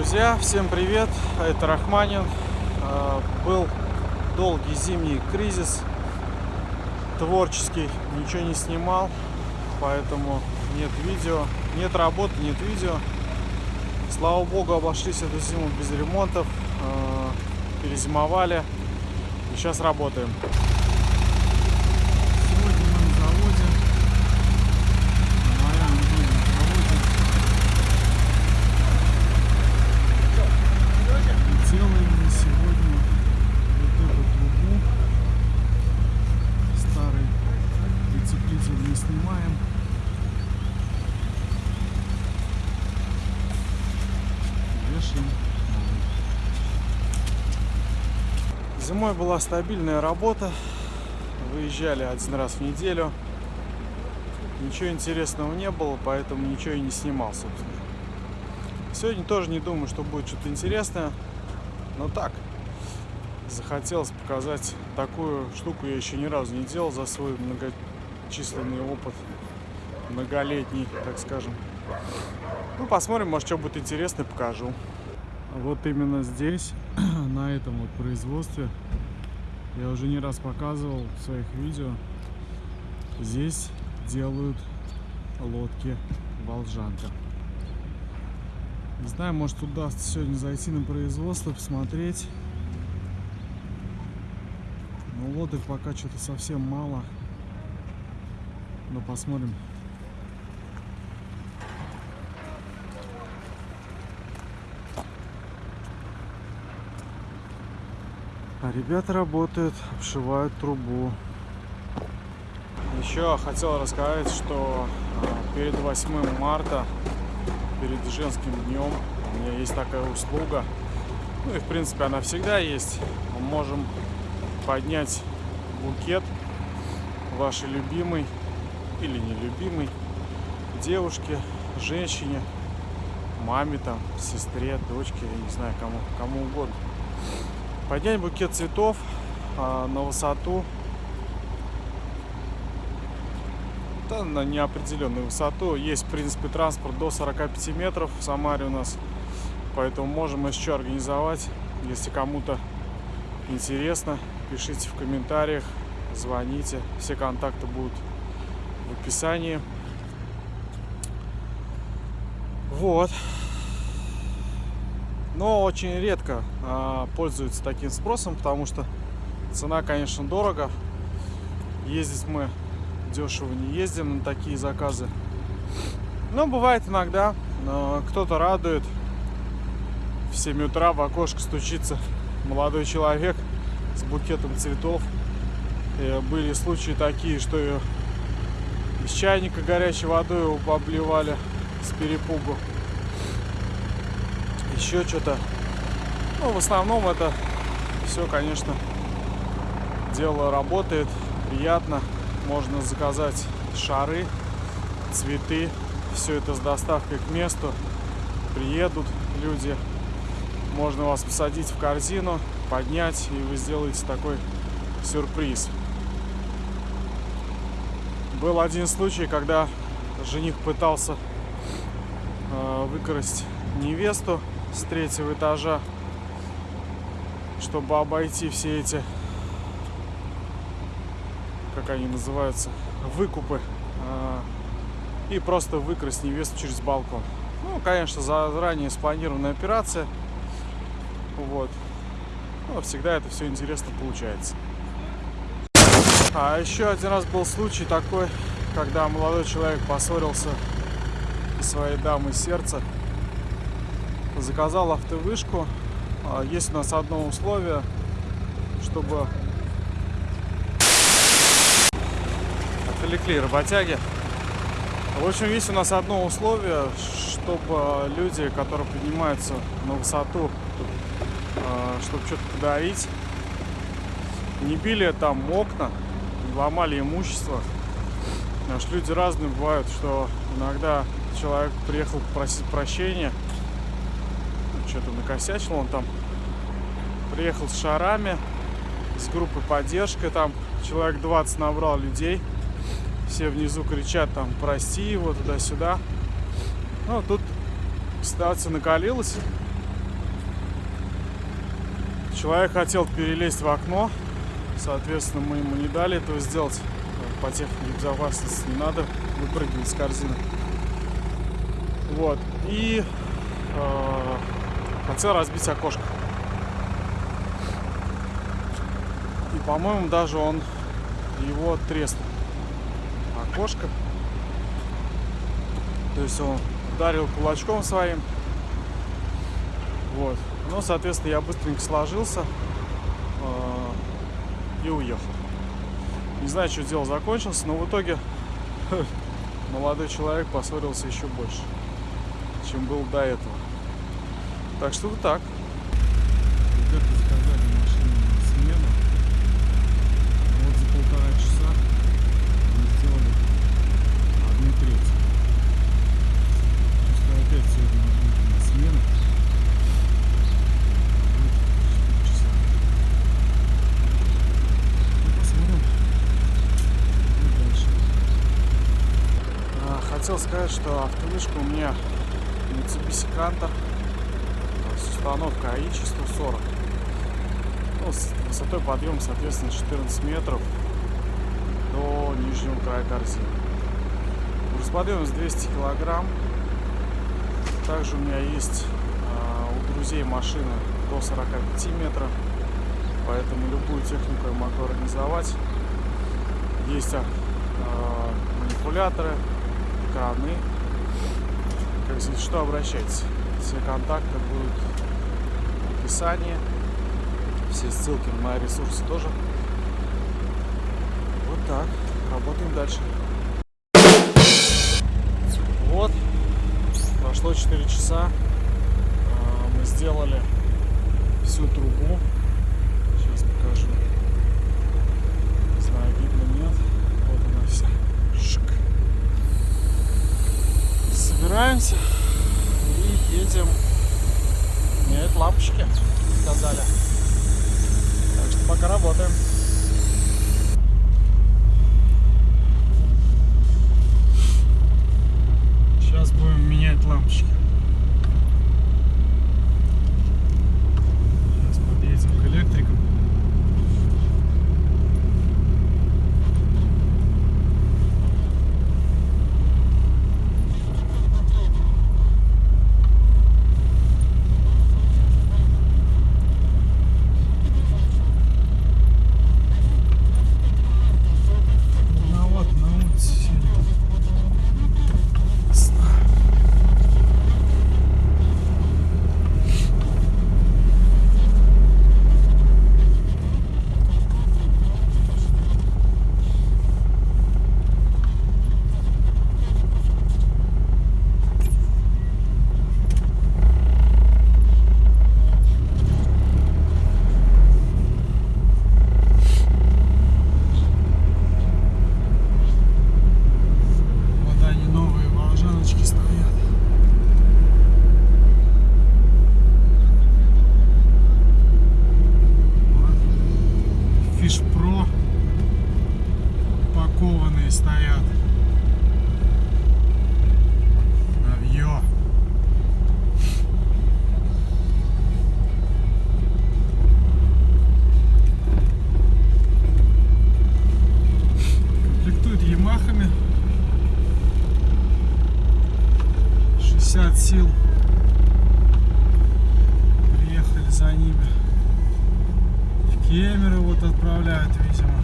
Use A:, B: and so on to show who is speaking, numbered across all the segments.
A: Друзья, всем привет! Это Рахманин. А, был долгий зимний кризис, творческий, ничего не снимал, поэтому нет видео, нет работы, нет видео. Слава богу, обошлись эту зиму без ремонтов, а, перезимовали и сейчас работаем. Сегодня мы на заводе. Говоря, мы были на заводе. И делаем мы сегодня вот эту трубу. Старый утеплитель не снимаем. Новый. Зимой была стабильная работа. Выезжали один раз в неделю. Ничего интересного не было, поэтому ничего и не снимал, собственно. Сегодня тоже не думаю, что будет что-то интересное. Но так, захотелось показать такую штуку я еще ни разу не делал за свой многочисленный опыт. Многолетний, так скажем. Ну, посмотрим, может, что будет интересно, покажу. Вот именно здесь, на этом вот производстве, я уже не раз показывал в своих видео, здесь делают лодки Волжанка. Не знаю, может удастся сегодня зайти на производство, посмотреть. Но лодок пока что-то совсем мало. Но посмотрим. Ребята работают, обшивают трубу. Еще хотел рассказать, что а, перед 8 марта, перед женским днем, у меня есть такая услуга. Ну и в принципе она всегда есть. Мы можем поднять букет вашей любимой или нелюбимой девушке, женщине, маме там, сестре, дочке, я не знаю, кому, кому угодно. Поднять букет цветов а, на высоту, да, на неопределенную высоту. Есть, в принципе, транспорт до 45 метров в Самаре у нас, поэтому можем еще организовать. Если кому-то интересно, пишите в комментариях, звоните. Все контакты будут в описании. Вот. Но очень редко а, пользуются таким спросом, потому что цена, конечно, дорого. Ездить мы дешево не ездим на такие заказы. Но бывает иногда, кто-то радует. В 7 утра в окошко стучится молодой человек с букетом цветов. И были случаи такие, что ее из чайника горячей водой обливали с перепугу еще что-то. Ну, в основном это все, конечно, дело работает, приятно. Можно заказать шары, цветы, все это с доставкой к месту. Приедут люди, можно вас посадить в корзину, поднять, и вы сделаете такой сюрприз. Был один случай, когда жених пытался э, выкрасть невесту с третьего этажа, чтобы обойти все эти, как они называются, выкупы а, и просто выкрасть невесту через балкон. Ну, конечно, заранее спланированная операция. Вот. Но всегда это все интересно получается. А еще один раз был случай такой, когда молодой человек поссорился со своей дамой сердца заказал автовышку. А, есть у нас одно условие, чтобы отвлекли работяги. В общем, есть у нас одно условие, чтобы люди, которые поднимаются на высоту, а, чтобы что-то подарить, не били там окна, не ломали имущество. Что люди разные бывают, что иногда человек приехал попросить прощения, что-то накосячил. Он там приехал с шарами, с группой поддержка. Там человек 20 набрал людей. Все внизу кричат там прости его туда-сюда. Ну, тут ситуация накалилась. Человек хотел перелезть в окно, соответственно, мы ему не дали этого сделать. По технике безопасности не надо выпрыгивать с корзины. Вот. И э, хотел разбить окошко. И, по-моему, даже он его треснул. Окошко. То есть он ударил кулачком своим. Вот. Ну, соответственно, я быстренько сложился э, и уехал. Не знаю, что дело закончился, но в итоге молодой человек поссорился еще больше, чем был до этого. Так что вот так. Ребята заказали машину на смену. Вот за полтора часа мы сделали одну треть. Пускай опять сегодня будет на смену. Будет 4 часа. Ну, дальше. А, Хотел сказать, что автомишка у меня Mitsubishi Canter с установкой АИ 140. Ну, с высотой подъема, соответственно, 14 метров до нижнего края корзины. Грузоподъемность 200 килограмм. Также у меня есть а, у друзей машины до 45 метров, поэтому любую технику я могу организовать. Есть а, манипуляторы, краны. Как если что, обращайтесь. Все контакты будут описании. Все ссылки на ресурсы тоже. Вот так. Работаем дальше. Вот. Прошло 4 часа. А, Мы сделали всю трубу. Сил. Приехали за ними. В Кемеры вот отправляют, видимо.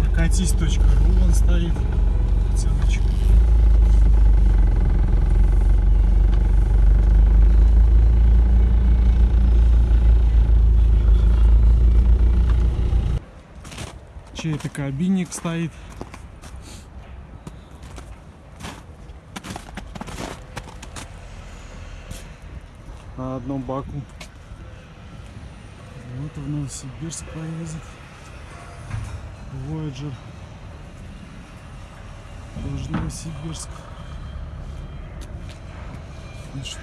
A: Прокатись.ру он стоит. Ссылочка. Чей-то кабинник стоит. на одном боку. Вот в Новосибирск поедет. Voyager. Тоже Новосибирск. И что?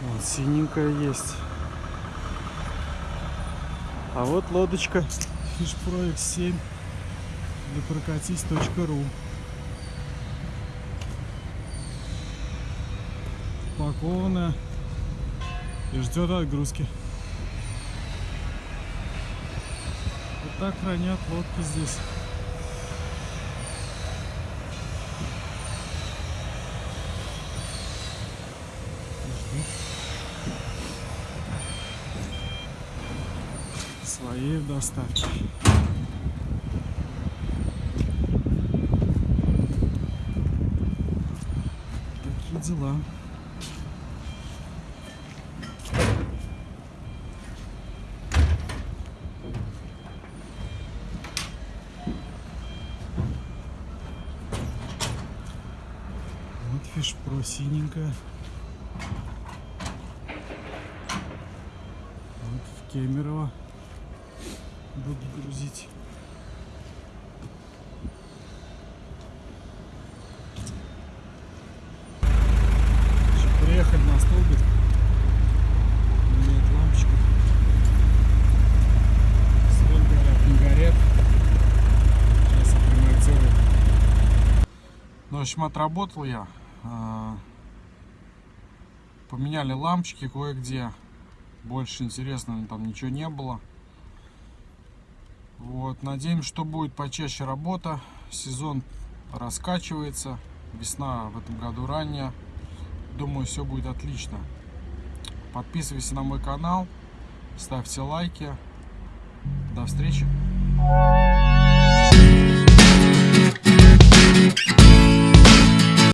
A: Вот синенькая есть. А вот лодочка Fish Pro X7 для прокатись.ру. упакованная и ждет отгрузки. Вот так хранят лодки здесь. своей доставки. Такие дела. Фиш про синенькая. Вот в Кемерово буду грузить. Еще на столбик. Нет лампочка. Свет горят, не горят. Сейчас акклиматизирую. Ну, в общем, отработал я. А, Поменяли лампочки кое-где. Больше интересного там ничего не было. Вот, надеемся, что будет почаще работа. Сезон раскачивается. Весна в этом году ранняя. Думаю, все будет отлично. Подписывайся на мой канал. Ставьте лайки. До встречи.